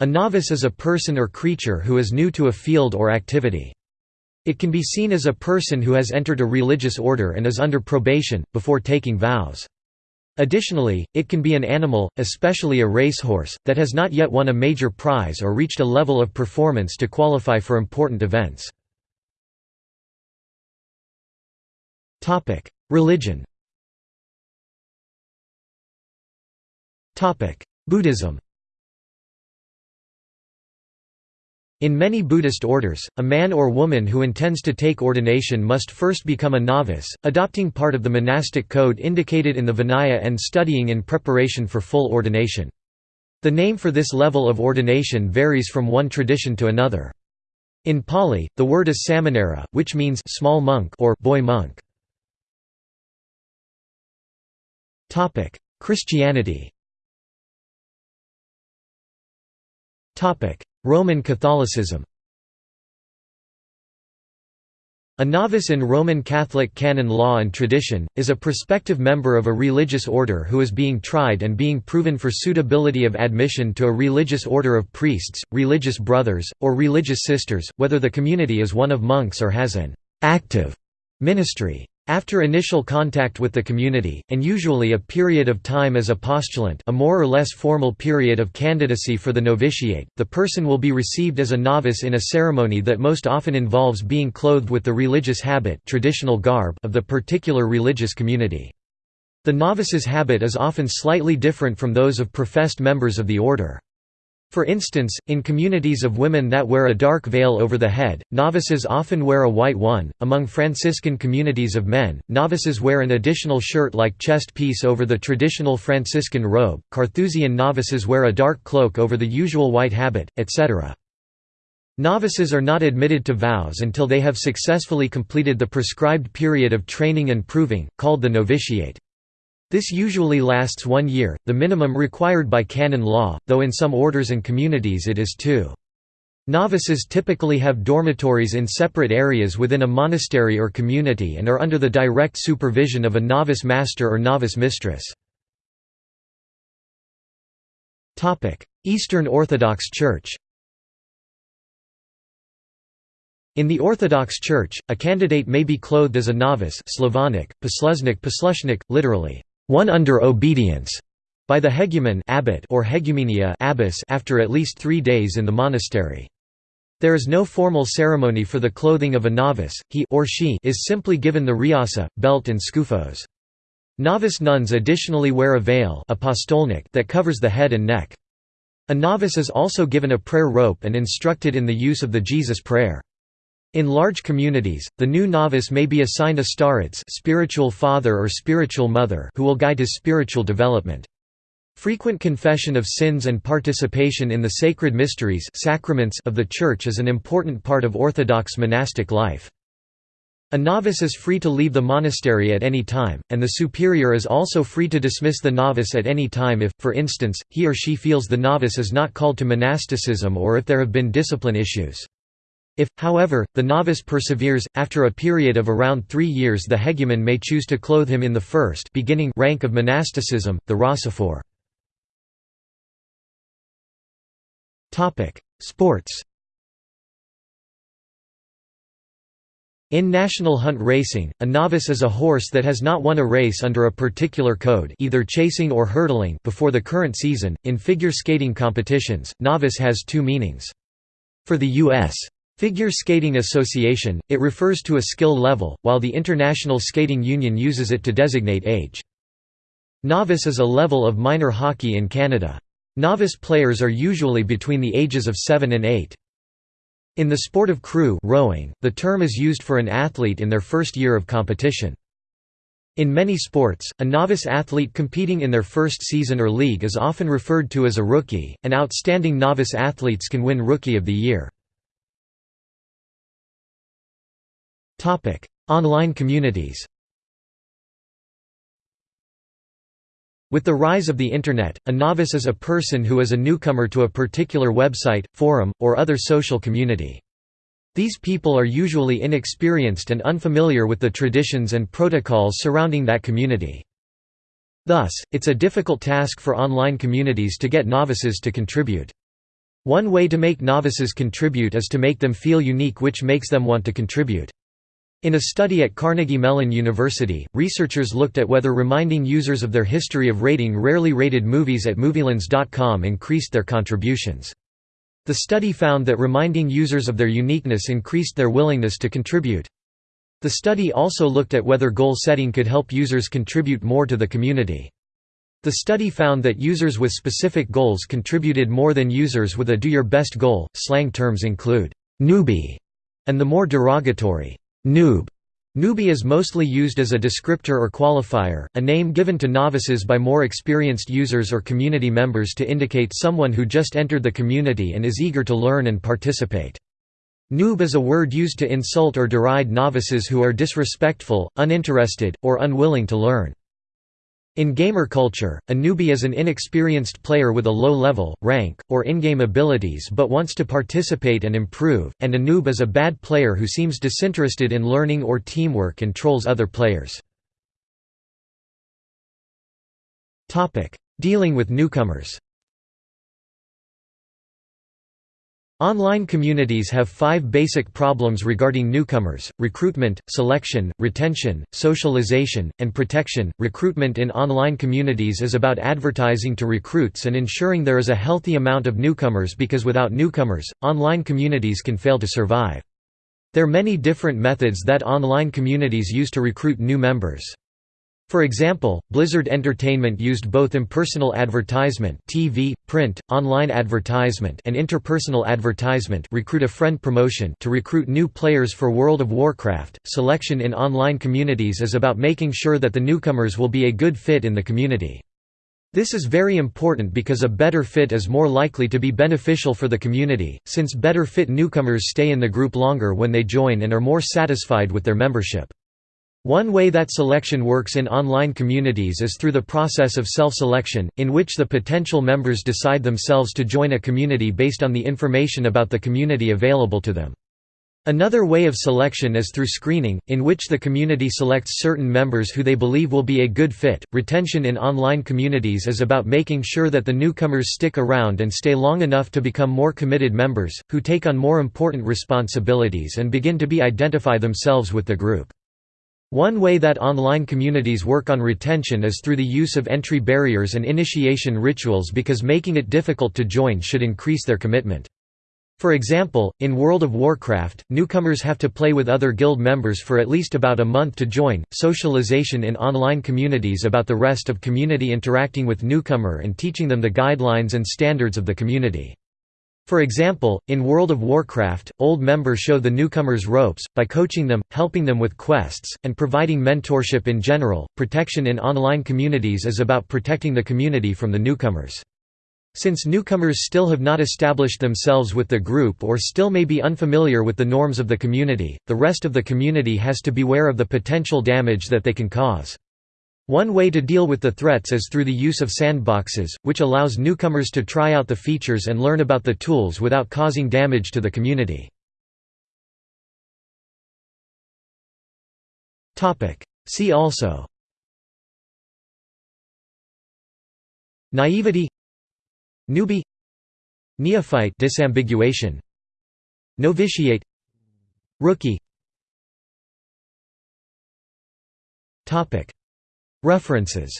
A novice is a person or creature who is new to a field or activity. It can be seen as a person who has entered a religious order and is under probation, before taking vows. Additionally, it can be an animal, especially a racehorse, that has not yet won a major prize or reached a level of performance to qualify for important events. Religion Buddhism In many Buddhist orders, a man or woman who intends to take ordination must first become a novice, adopting part of the monastic code indicated in the Vinaya and studying in preparation for full ordination. The name for this level of ordination varies from one tradition to another. In Pali, the word is samanera, which means small monk or boy monk. Topic: Christianity Roman Catholicism A novice in Roman Catholic canon law and tradition, is a prospective member of a religious order who is being tried and being proven for suitability of admission to a religious order of priests, religious brothers, or religious sisters, whether the community is one of monks or has an «active» ministry. After initial contact with the community, and usually a period of time as a postulant a more or less formal period of candidacy for the novitiate, the person will be received as a novice in a ceremony that most often involves being clothed with the religious habit traditional garb of the particular religious community. The novice's habit is often slightly different from those of professed members of the order. For instance, in communities of women that wear a dark veil over the head, novices often wear a white one. Among Franciscan communities of men, novices wear an additional shirt like chest piece over the traditional Franciscan robe. Carthusian novices wear a dark cloak over the usual white habit, etc. Novices are not admitted to vows until they have successfully completed the prescribed period of training and proving, called the novitiate. This usually lasts one year, the minimum required by canon law, though in some orders and communities it is two. Novices typically have dormitories in separate areas within a monastery or community and are under the direct supervision of a novice master or novice mistress. Eastern Orthodox Church In the Orthodox Church, a candidate may be clothed as a novice Slavonic, poslushnik, literally, one under obedience by the hegumen abbot or hegumenia abbess after at least three days in the monastery. There is no formal ceremony for the clothing of a novice, he or she is simply given the riasa, belt and skufos. Novice nuns additionally wear a veil that covers the head and neck. A novice is also given a prayer rope and instructed in the use of the Jesus prayer. In large communities, the new novice may be assigned a starets spiritual father or spiritual mother who will guide his spiritual development. Frequent confession of sins and participation in the sacred mysteries sacraments of the Church is an important part of Orthodox monastic life. A novice is free to leave the monastery at any time, and the superior is also free to dismiss the novice at any time if, for instance, he or she feels the novice is not called to monasticism or if there have been discipline issues. If, however, the novice perseveres, after a period of around three years the hegumen may choose to clothe him in the first beginning rank of monasticism, the rassophore. Sports In national hunt racing, a novice is a horse that has not won a race under a particular code either chasing or hurdling before the current season. In figure skating competitions, novice has two meanings. For the U.S. Figure Skating Association, it refers to a skill level, while the International Skating Union uses it to designate age. Novice is a level of minor hockey in Canada. Novice players are usually between the ages of 7 and 8. In the sport of crew rowing, the term is used for an athlete in their first year of competition. In many sports, a novice athlete competing in their first season or league is often referred to as a rookie, and outstanding novice athletes can win Rookie of the Year. Online communities With the rise of the Internet, a novice is a person who is a newcomer to a particular website, forum, or other social community. These people are usually inexperienced and unfamiliar with the traditions and protocols surrounding that community. Thus, it's a difficult task for online communities to get novices to contribute. One way to make novices contribute is to make them feel unique which makes them want to contribute. In a study at Carnegie Mellon University, researchers looked at whether reminding users of their history of rating rarely rated movies at movielens.com increased their contributions. The study found that reminding users of their uniqueness increased their willingness to contribute. The study also looked at whether goal setting could help users contribute more to the community. The study found that users with specific goals contributed more than users with a do your best goal. Slang terms include newbie and the more derogatory noob. Newbie is mostly used as a descriptor or qualifier, a name given to novices by more experienced users or community members to indicate someone who just entered the community and is eager to learn and participate. Noob is a word used to insult or deride novices who are disrespectful, uninterested, or unwilling to learn. In gamer culture, a newbie is an inexperienced player with a low level, rank, or in-game abilities but wants to participate and improve, and a noob is a bad player who seems disinterested in learning or teamwork and trolls other players. Dealing with newcomers Online communities have five basic problems regarding newcomers recruitment, selection, retention, socialization, and protection. Recruitment in online communities is about advertising to recruits and ensuring there is a healthy amount of newcomers because without newcomers, online communities can fail to survive. There are many different methods that online communities use to recruit new members. For example, Blizzard Entertainment used both impersonal advertisement TV, print, online advertisement and interpersonal advertisement recruit a friend promotion to recruit new players for World of Warcraft. Selection in online communities is about making sure that the newcomers will be a good fit in the community. This is very important because a better fit is more likely to be beneficial for the community, since better fit newcomers stay in the group longer when they join and are more satisfied with their membership. One way that selection works in online communities is through the process of self-selection, in which the potential members decide themselves to join a community based on the information about the community available to them. Another way of selection is through screening, in which the community selects certain members who they believe will be a good fit. Retention in online communities is about making sure that the newcomers stick around and stay long enough to become more committed members, who take on more important responsibilities and begin to be identify themselves with the group. One way that online communities work on retention is through the use of entry barriers and initiation rituals because making it difficult to join should increase their commitment. For example, in World of Warcraft, newcomers have to play with other guild members for at least about a month to join. Socialization in online communities about the rest of community interacting with newcomer and teaching them the guidelines and standards of the community. For example, in World of Warcraft, old members show the newcomers ropes, by coaching them, helping them with quests, and providing mentorship in general. Protection in online communities is about protecting the community from the newcomers. Since newcomers still have not established themselves with the group or still may be unfamiliar with the norms of the community, the rest of the community has to beware of the potential damage that they can cause. One way to deal with the threats is through the use of sandboxes, which allows newcomers to try out the features and learn about the tools without causing damage to the community. See also. Naivety. Newbie. Neophyte disambiguation. Novitiate. Rookie References